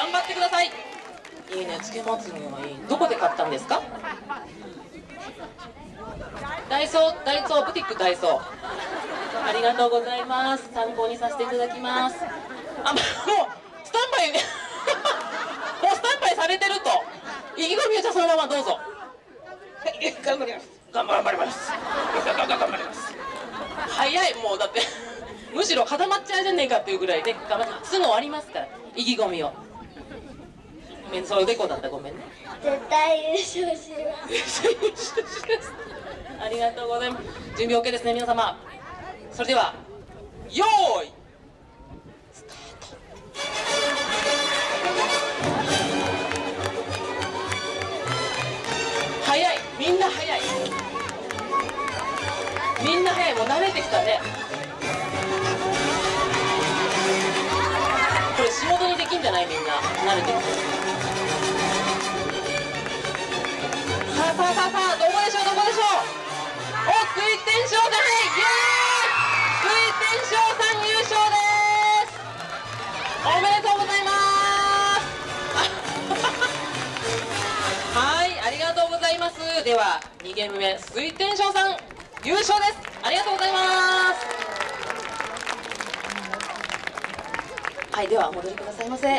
頑張ってください。いいね。つけまつげがいい。どこで買ったんですか？ダイソーダイソーブティックダイソー。ありがとうございます。参考にさせていただきます。あもうスタンバイ。もうスタンバイされてると。意気込みをじゃあそのままどうぞ。はい頑張ります。頑張ります。頑張ります。早い。もうだってむしろ固まっちゃうじゃねえかっていうぐらいで頑張ってすぐ終わりますから。意気込みを。ごめんそうおでこだったごめんね。絶対優勝します。ありがとうございます。準備 OK ですね皆様。それではよーいスタート。早い。みんな早い。みんな早い。もう慣れてきたね。これ仕事にできんじゃない？みんな。慣れてきてさあさあさあどこでしょうどこでしょうお福井天翔さんイエーイ福井天翔さん優勝ですおめでとうございますはいありがとうございますでは2ゲーム目福井天翔さん優勝ですありがとうございますはいでは戻りくださいませ。